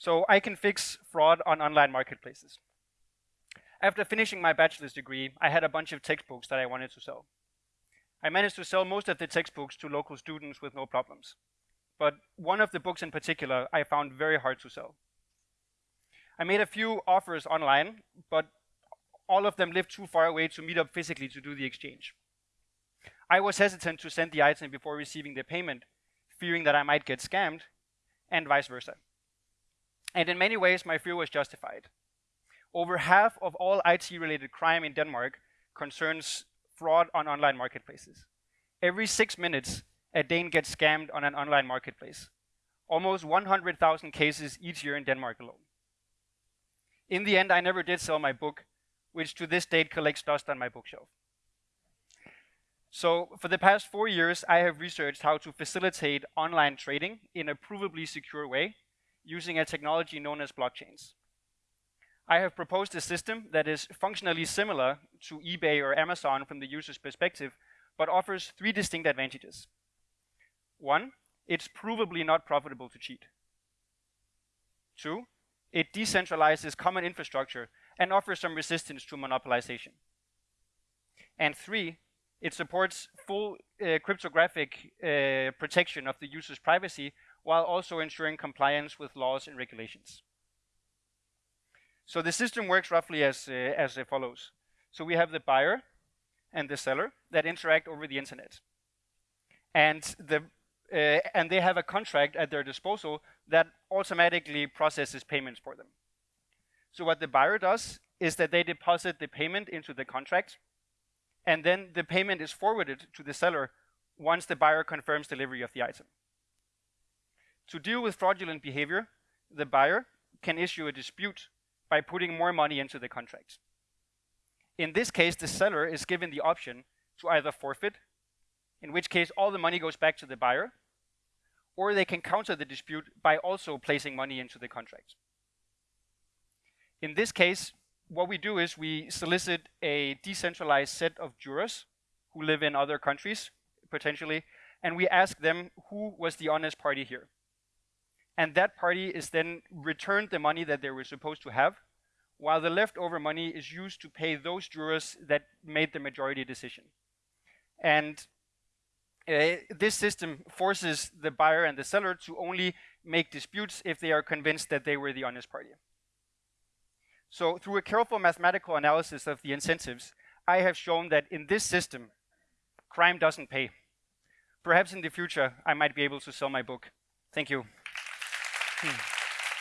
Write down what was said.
So I can fix fraud on online marketplaces. After finishing my bachelor's degree, I had a bunch of textbooks that I wanted to sell. I managed to sell most of the textbooks to local students with no problems. But one of the books in particular I found very hard to sell. I made a few offers online, but all of them lived too far away to meet up physically to do the exchange. I was hesitant to send the item before receiving the payment, fearing that I might get scammed, and vice versa. And in many ways, my fear was justified. Over half of all IT-related crime in Denmark concerns fraud on online marketplaces. Every six minutes, a Dane gets scammed on an online marketplace. Almost 100,000 cases each year in Denmark alone. In the end, I never did sell my book, which to this date collects dust on my bookshelf. So for the past four years, I have researched how to facilitate online trading in a provably secure way using a technology known as blockchains. I have proposed a system that is functionally similar to eBay or Amazon from the user's perspective, but offers three distinct advantages. One, it's provably not profitable to cheat. Two, it decentralizes common infrastructure and offers some resistance to monopolization. And three, it supports full uh, cryptographic uh, protection of the user's privacy while also ensuring compliance with laws and regulations. So the system works roughly as, uh, as follows. So we have the buyer and the seller that interact over the internet. And, the, uh, and they have a contract at their disposal that automatically processes payments for them. So what the buyer does is that they deposit the payment into the contract and then the payment is forwarded to the seller once the buyer confirms delivery of the item. To deal with fraudulent behavior, the buyer can issue a dispute by putting more money into the contract. In this case, the seller is given the option to either forfeit, in which case all the money goes back to the buyer, or they can counter the dispute by also placing money into the contract. In this case, what we do is we solicit a decentralized set of jurors who live in other countries, potentially, and we ask them who was the honest party here. And that party is then returned the money that they were supposed to have, while the leftover money is used to pay those jurors that made the majority decision. And uh, this system forces the buyer and the seller to only make disputes if they are convinced that they were the honest party. So through a careful mathematical analysis of the incentives, I have shown that in this system, crime doesn't pay. Perhaps in the future, I might be able to sell my book. Thank you. Hmm.